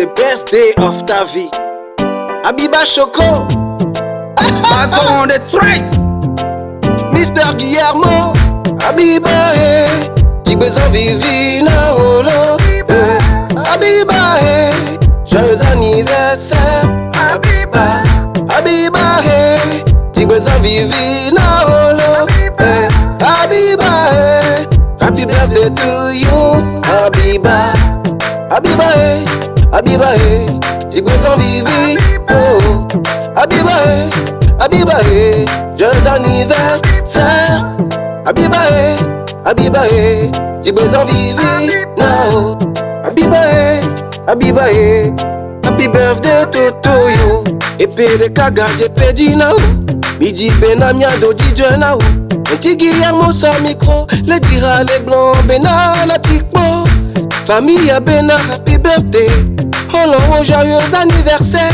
the best day of ta vie. Abiba Choco, Bazo on the traits. Mr. Guillermo, Abiba, eh. Tigbezo Vivina, Olo, eh. Abiba, eh. Joyeux anniversaire, Abiba, Abiba, eh. Tigbezo Vivina, Olo, eh. Abiba, eh. Happy birthday to you, Abiba. Abiba, eh. Abiba, eh. Tigbezo Vivi, oh. Abiba, eh. Abiba, eh. Joyeux anniversaire. Abiba, eh. Abiba, eh. Tigbezo Vivi, now. Abiba, eh. Abiba, eh. Happy birthday to, to you. Epele kaga de pedi now. Midi benamia do DJ now. Petit Guillermo sa micro. Le dira les blancs benana tikpo. Famille à Bena, happy birthday. Oh joyeux anniversaire.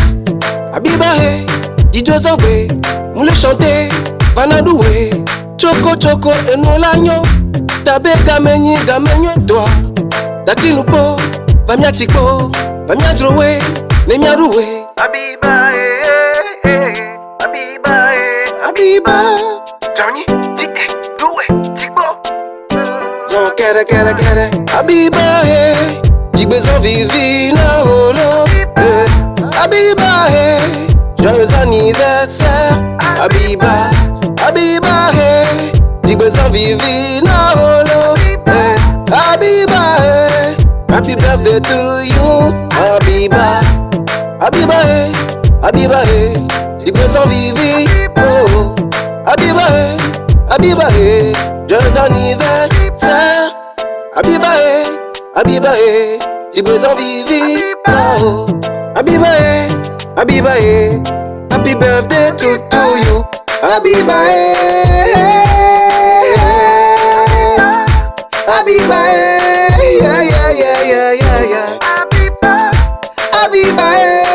Abiba, eh. DJ Zangwe. Moule chanter. Vanadoué. Choco choco et l'agneau. Tabe gamenyi gamenyo toi. Dati nupo. Vamia tikpo. Vamia drowe. Nemia roué. Abiba, eh, eh, eh. Abiba. Johnny, Tite, Loué, Tigbo. Zon kere kere kere Abiba he Jigbe Abiba he Joyeux anniversaire Abiba Abiba he Jigbe zon vivi na holo eh. Abiba he Happy birthday to you Abiba Abiba he Abiba he Jigbe zon vivi oh. Abiba he Abiba he Joyeux anniversaire Abiba he Abiba he Tigbe zan vivi now Abiba he Habiba, eh. Happy birthday to, to you, Habiba, eh. Habiba, eh. Yeah, yeah, yeah, yeah, yeah, yeah. Habiba, Habiba, eh.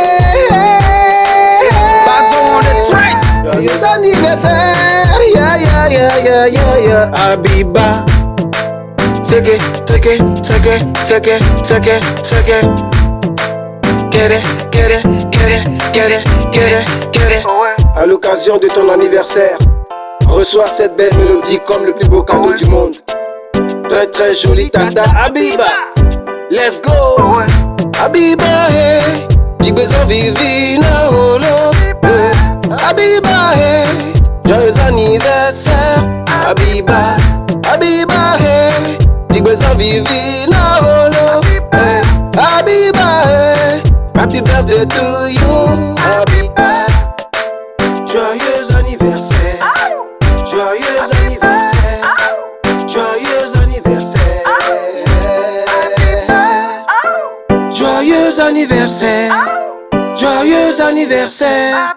Bass on the track. You don't even say, yeah, yeah, yeah, yeah, yeah, yeah, Habiba. Take it, take it, take it, take it, take it, take it. Get. À l'occasion de ton anniversaire, reçois cette belle mélodie comme le plus beau cadeau du monde. Très très jolie tata Abiba. Let's go. Abiba, hey. Tigbe zan vivi na holo. eh. Abiba, hey. Joyeux anniversaire. Joyeux anniversaire. Joyeux anniversaire. Joyeux anniversaire. Joyeux anniversaire. Joyeux anniversaire.